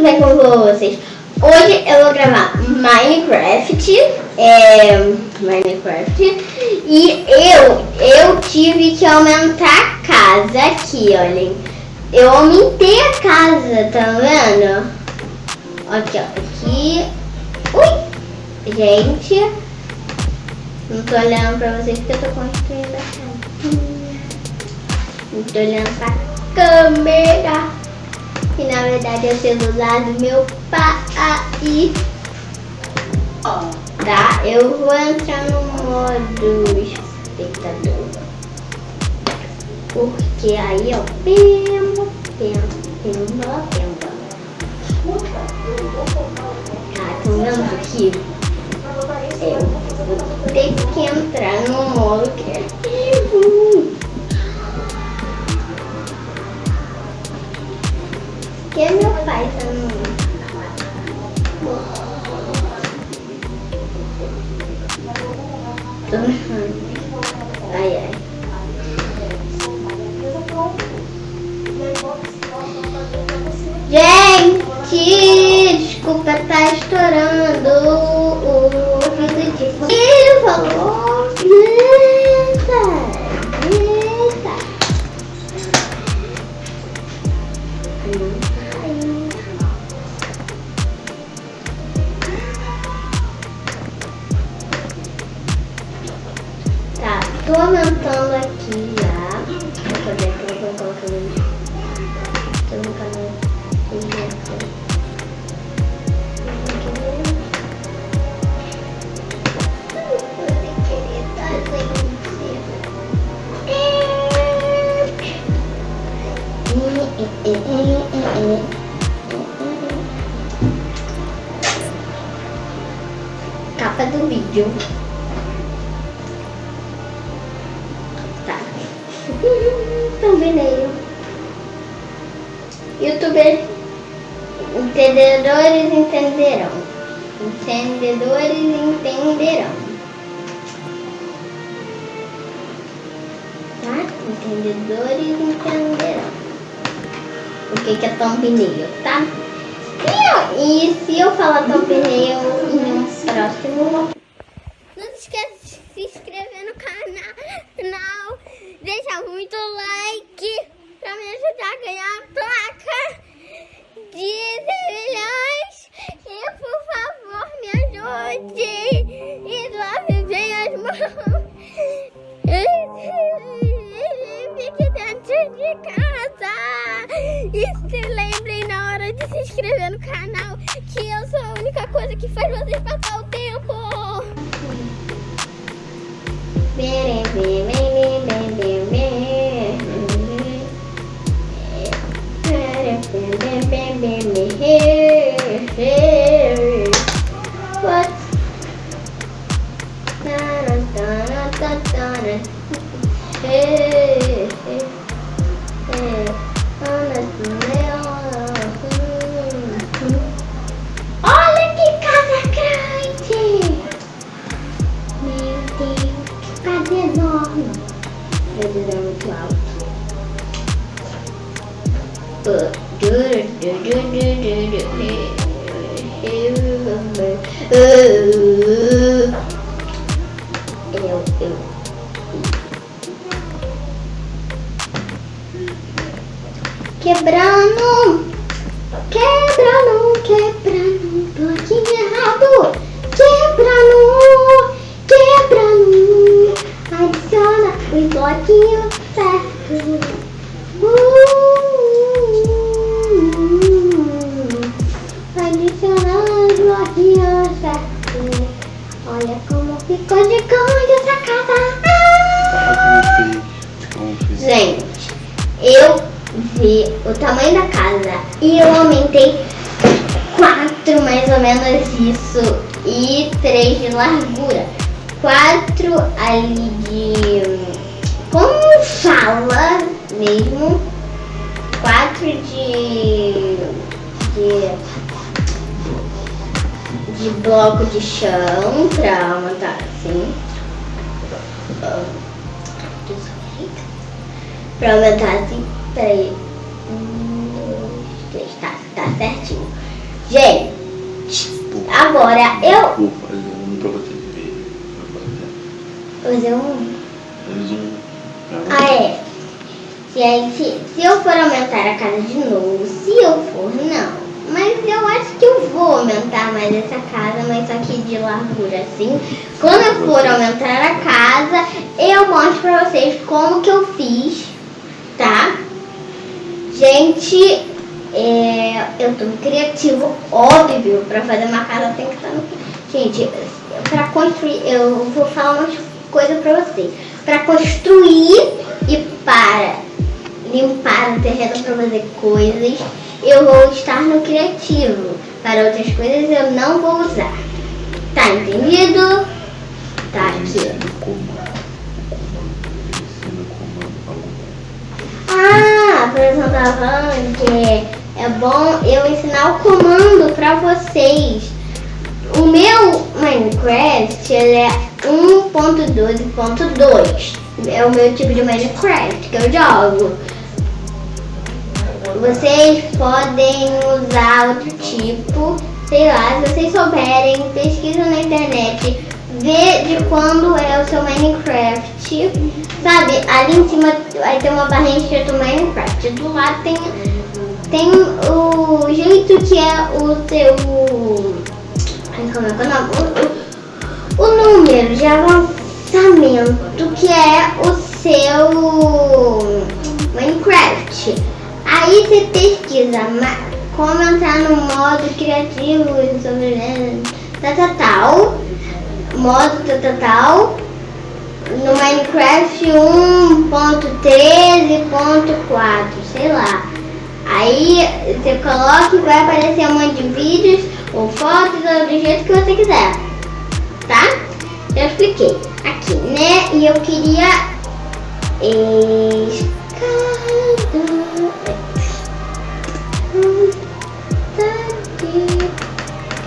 tudo bem com vocês? Hoje eu vou gravar Minecraft, é, Minecraft, e eu, eu tive que aumentar a casa aqui, olhem. Eu aumentei a casa, tá vendo? Aqui, ó, aqui. Ui, gente, não tô olhando pra vocês porque eu tô construindo a casa. Não tô olhando pra câmera que na verdade é o celular do meu pai. Tá, eu vou entrar no modo espectador. Porque aí, ó, pemba, pemba, pemba, pemba. Tá, estão vendo aqui? Eu vou ter que entrar no modo que meu pai tá no... Ai, ai. Gente, desculpa, tá estourando o vídeo de... Ele falou... Tô aumentando aqui já. Vou fazer aqui, vou colocar no Tô no canal. Capa do vídeo. Thumbnail. Youtuber entendedores entenderão. Entendedores entenderão. Tá? Entendedores entenderão. O que, que é thumbnail, tá? E, e se eu falar thumbnail em um próximo deixa muito like pra me ajudar a ganhar a placa de 10 milhões. E por favor me ajude. E lave as mãos. Fique dentro de casa. E se lembrem na hora de se inscrever no canal que eu sou a única coisa que faz vocês passar o tempo. Bem, bem, bem. bam, bam, bam. What? Da, da, da, da, da, da, hair, Hey. Eu, o tamanho da casa e eu aumentei quatro mais ou menos isso e três de largura. Quatro ali de... como fala mesmo? Quatro de... de de bloco de chão pra montar assim. Pra aumentar Fazer um... fazer um. Ah, é. Gente, se eu for aumentar a casa de novo, se eu for, não. Mas eu acho que eu vou aumentar mais essa casa, mas só que de largura assim. Quando eu for aumentar a casa, eu mostro pra vocês como que eu fiz, tá? Gente, é, eu tô criativo, óbvio, pra fazer uma casa tem que estar no... Gente, pra construir, eu vou falar umas coisas pra vocês. Pra construir e para limpar o terreno para fazer coisas, eu vou estar no criativo. Para outras coisas eu não vou usar. Tá entendido? Tá aqui. Ah, a professora tava falando que é bom eu ensinar o comando para vocês. O meu Minecraft ele é 1.12.2. É o meu tipo de Minecraft que eu jogo. Vocês podem usar outro tipo, sei lá, se vocês souberem, pesquisa na internet, vê de quando é o seu Minecraft. Sabe, ali em cima vai ter uma barrinha escrito Minecraft. Do lado tem, tem o jeito que é o seu. Como é que é o nome? O, número de avançamento que é o seu Minecraft. Aí você pesquisa como entrar no modo criativo sobre tal, tal, tal, modo tal, tal, tal, no Minecraft 1.13.4, sei lá. Aí você coloca e vai aparecer um monte de vídeos ou fotos ou do jeito que você quiser, tá? Já expliquei aqui, né? E eu queria escada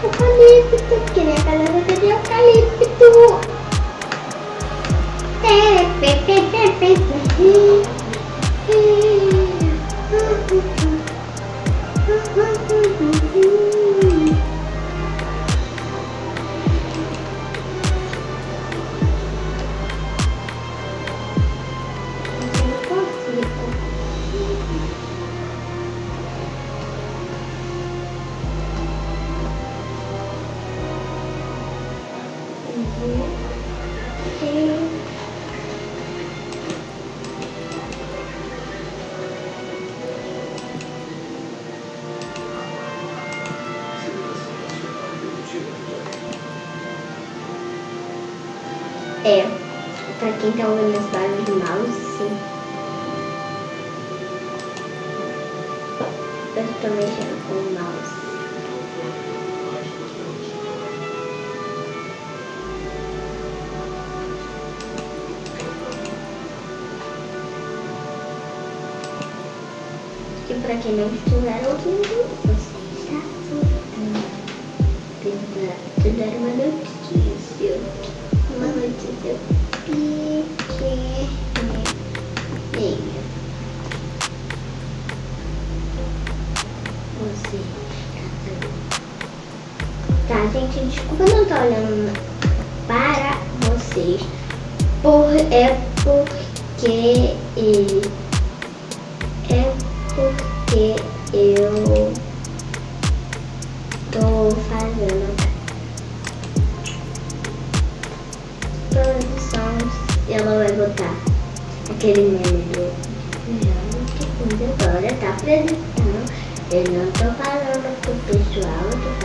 Eucalipto, que nem a casa de eucalipto. É, pra quem tá ouvindo esse barulho de mouse, sim. Eu tô mexendo com o mouse. E pra quem não estiver ouvindo, gente, desculpa não estar olhando para vocês. Por, é porque é porque eu tô fazendo produção ela vai botar aquele meme do agora tá apresentando. Eu não tô falando pro pessoal, eu tô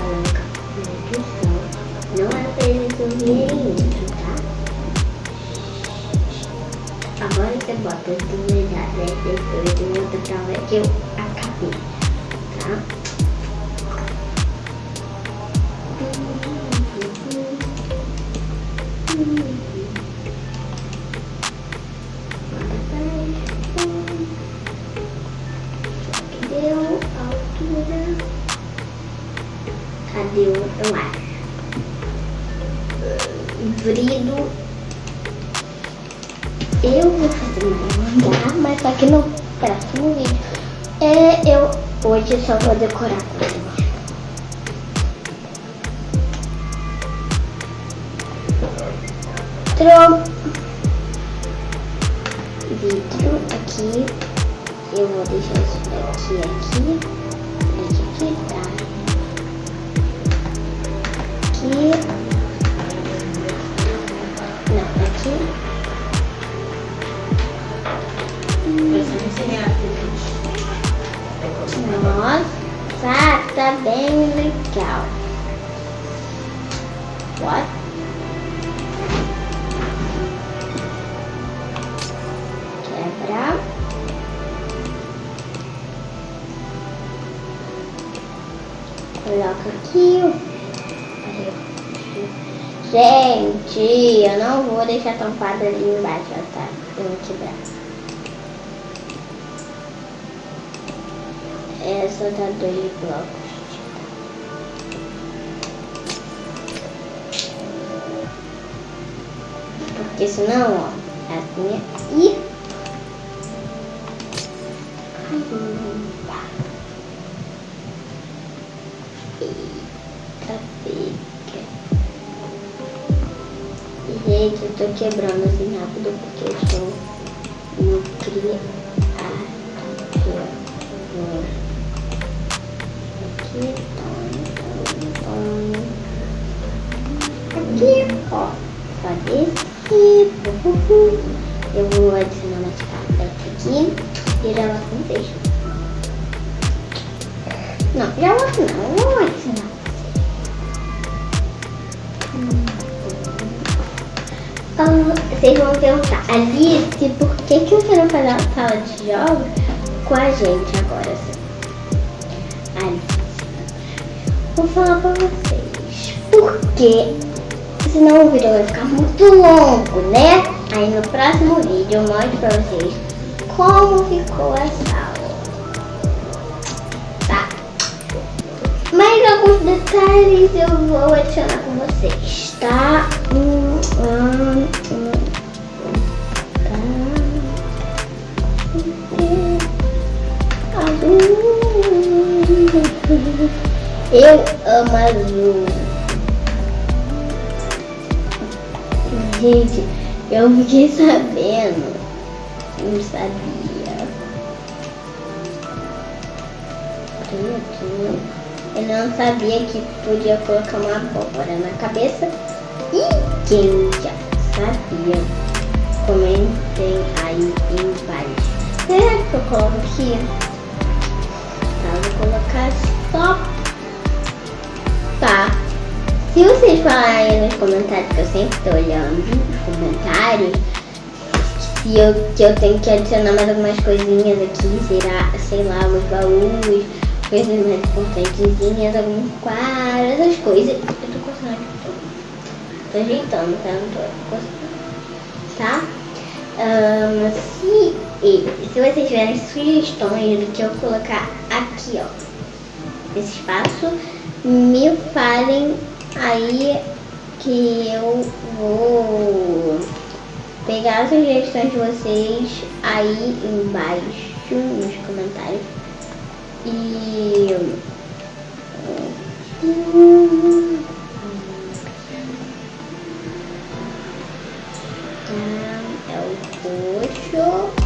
Agora você bota as duas datas depois de outra prova que hoje só vou decorar deixar tampado ali embaixo, ó, tá? Eu vou quebrar. Essa tá dois blocos. Porque senão, ó, assim e Eita, fica. Gente, eu tô quebrando assim rápido porque eu estou no criado. Aqui, aqui, ó, só desse eu vou adicionar mais carpete aqui e já lá com vocês. Não, já lá não, eu vou adicionar. Vocês vão perguntar, Alice, por que, que você não faz a sala de jogos com a gente agora? Alice, vou falar pra vocês. Porque senão o vídeo vai ficar muito longo, né? Aí no próximo vídeo eu mostro pra vocês como ficou a sala. Mais alguns detalhes eu vou adicionar com vocês, tá? Hum, hum, hum. Eu amo azul. Gente, eu fiquei sabendo. Não sabia. Eu não sabia que podia colocar uma abóbora na cabeça. E quem já sabia, comentem aí embaixo. Será que eu coloco aqui? Tá, vou colocar só. Tá. Se vocês falarem nos comentários, que eu sempre estou olhando os comentários, se eu, que eu tenho que adicionar mais algumas coisinhas aqui, será, sei lá, alguns baús, coisas importantezinhas, alguns quadros, essas coisas. Eu tô coçando aqui, tô, tô ajeitando, tá? Não tô coçando. Tá? Um, se, se vocês tiverem sugestões do que eu colocar aqui, ó, esse espaço, me falem Aí que eu vou pegar as sugestões de vocês aí embaixo nos comentários. E é o roxo.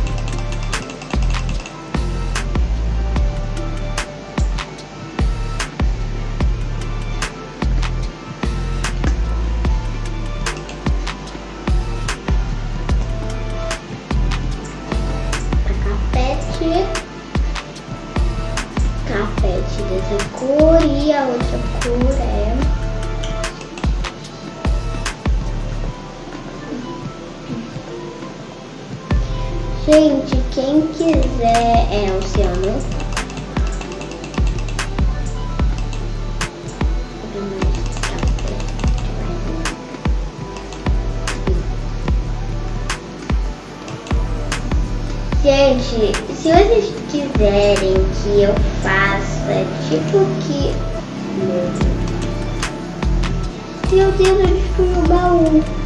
Meu Deus, eu destruí o baú.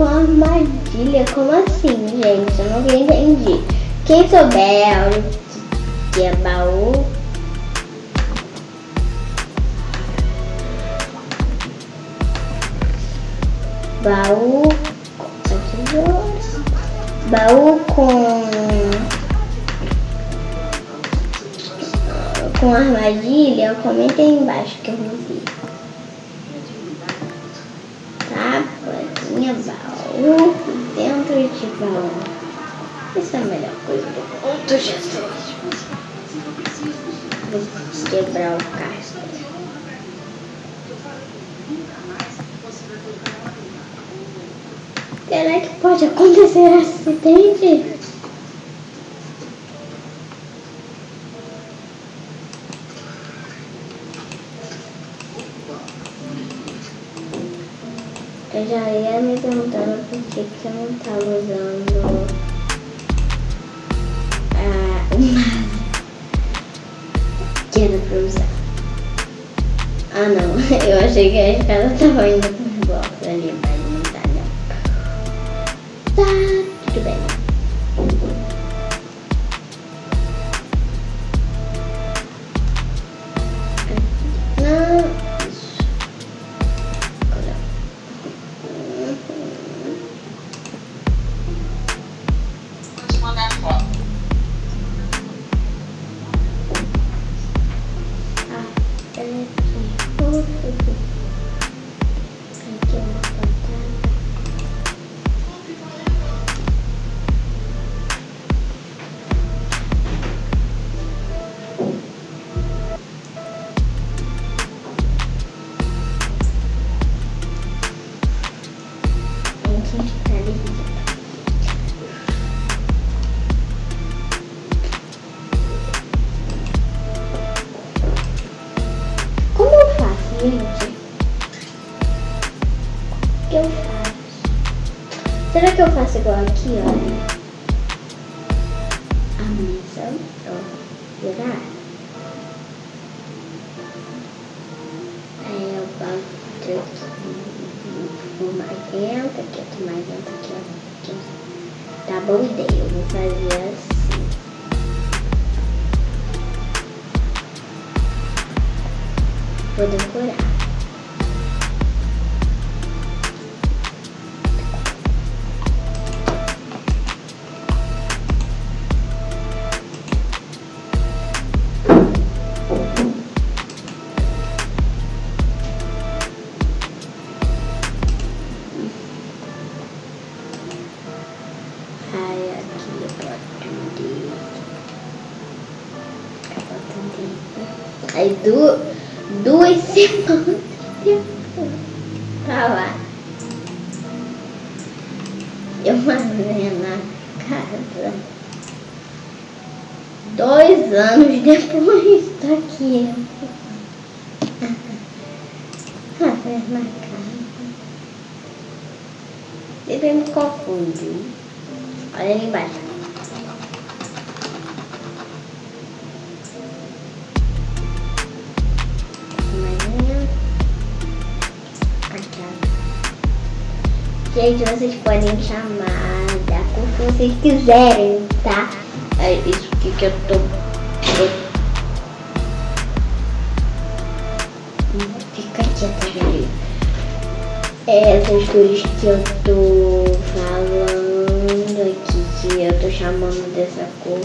Com armadilha? Como assim, gente? Eu não entendi. Quem souber o que é baú, baú baú com com armadilha, comenta aí embaixo que eu vou ver. Baú dentro de baú. Essa é a melhor coisa do mundo, Jesus. Vou quebrar o casco. Será que pode acontecer acidente? Eu já ia que, que eu não estava usando a uma que era pra usar. Ah não, eu achei que a escada estava indo para os blocos ali, mas não tá não. Tá, Igual aqui, olha? Du duas semanas depois. Tá lá. Eu mandei na casa. Dois anos depois tá aqui. Café na casa. Sempre me confunde. Olha ali embaixo. Gente, vocês podem chamar da cor que vocês quiserem, tá? É isso que, que eu tô. Fica quieta, gente. É essas cores que eu tô falando aqui, que eu tô chamando dessa cor.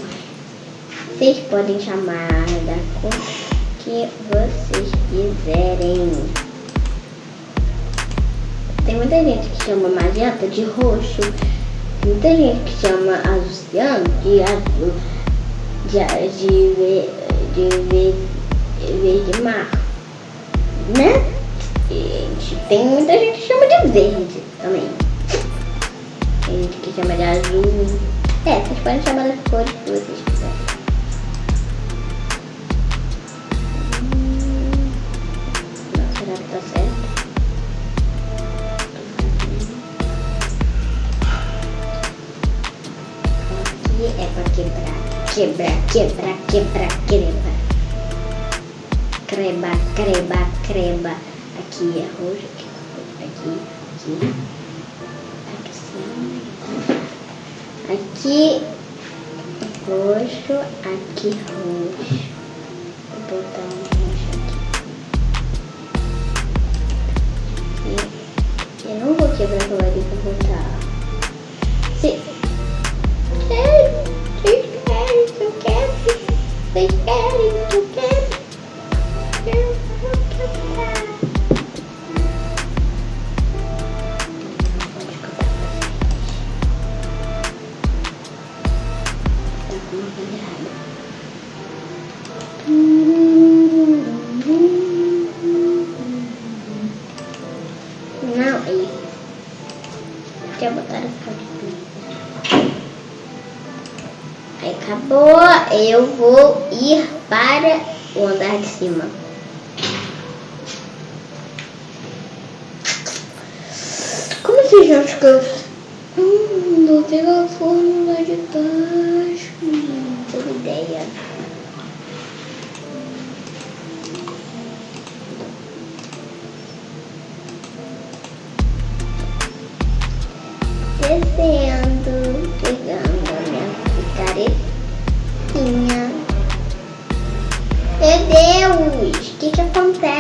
Vocês podem chamar da cor que vocês quiserem. Tem muita gente que chama magenta de roxo. Muita gente que chama azul ciano de azul. De, de, de, ve- verde mar. Né? Gente, tem muita gente que chama de verde também. Tem gente que chama de azul. É, vocês podem chamar das cores que vocês quebra, quebra, quebra. Creba, creba, creba. Aqui é roxo, aqui, aqui, aqui. Aqui, aqui roxo, aqui roxo. Eu vou ir para o andar de cima.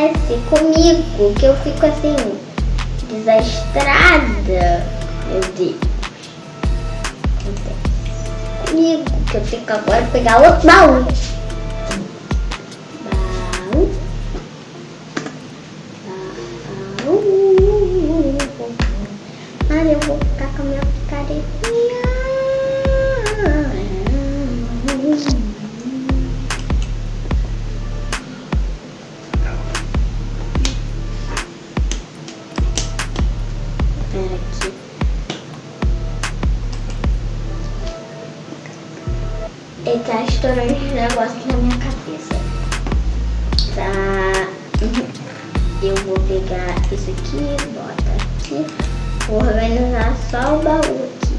Acontece comigo? Que eu fico assim, desastrada. Meu Deus. Acontece Comigo, que eu fico agora pegar outro baú. Baú. Baú. Ah, eu vou Vou organizar só o baú aqui.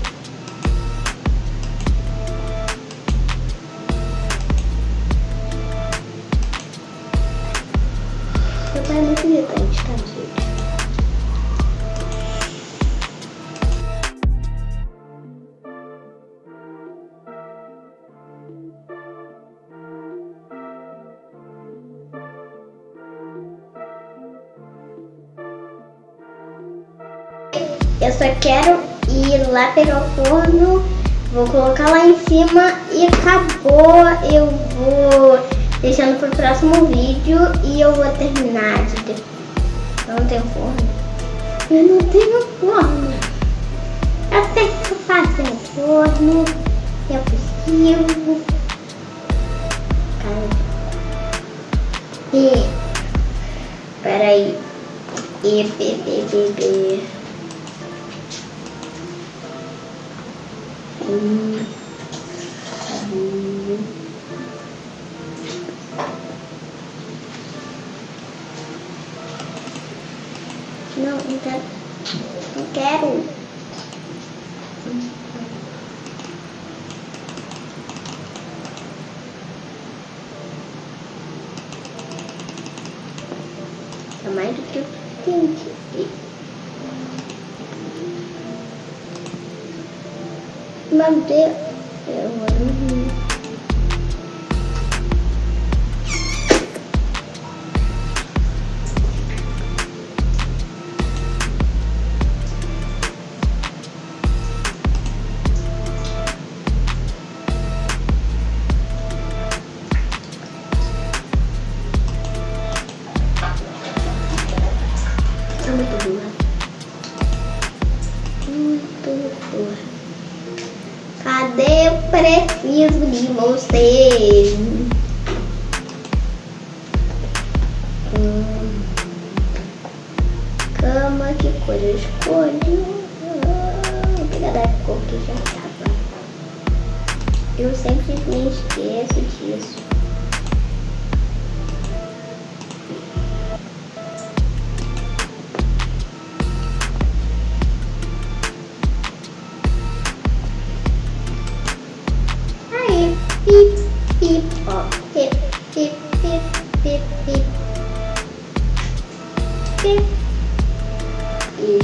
É muito quero ir lá pegar o forno, vou colocar lá em cima e acabou. Eu vou deixando pro próximo vídeo e eu vou terminar de. Eu não tenho forno. Eu não tenho forno. Eu sei que faço um forno. É possível. Cara. E. Peraí. E, b, b, b, b. Hum. Pip, pip, pip. E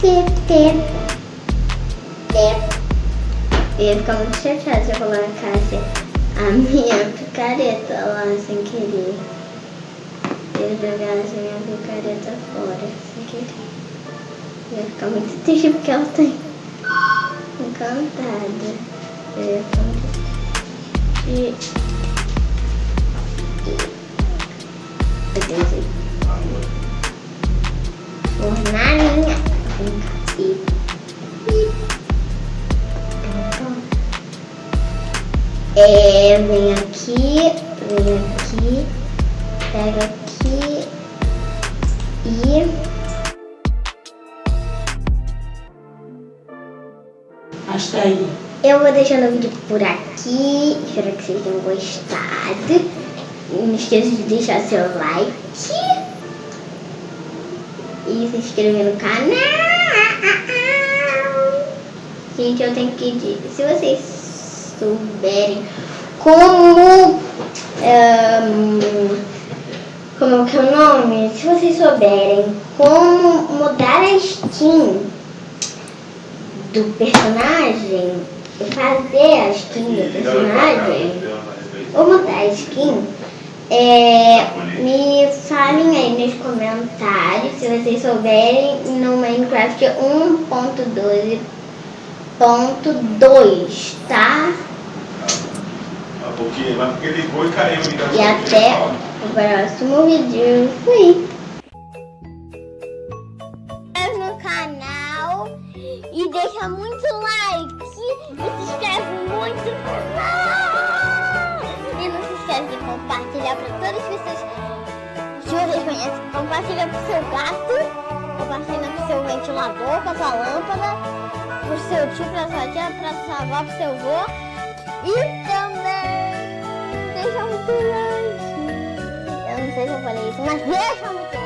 pip, pip, pip. Eu ia ficar muito chateada se eu colocasse a minha picareta lá sem querer. Eu jogasse a minha picareta fora sem querer. Eu ia ficar muito triste porque ela tá encantada. Eu ia ficar muito triste. Eu pôr na. E É, vem aqui, vem aqui, pega aqui e Hasta aí. eu vou deixando o vídeo por aqui. Espero que vocês tenham gostado. Não esqueça de deixar seu like e se inscrever no canal. Gente, eu tenho que dizer, se vocês souberem como. Um, como que é o nome? Se vocês souberem como mudar a skin do personagem, fazer a skin do personagem, ou mudar a skin, é, me falem aí nos comentários se vocês souberem no Minecraft 1.12.2, tá? Porque, mas porque ligou e caiu. E até o próximo vídeo. Fui! no canal e deixa muito like e se inscreve muito no canal. De compartilhar para todas as pessoas que vocês conhecem. Compartilha pro seu gato, compartilha pro seu ventilador, pra sua lâmpada, pro seu tio, pra sua tia, pra sua avó, pro seu avô. E também deixa muito like. Eu não sei se eu falei isso, mas deixa muito like.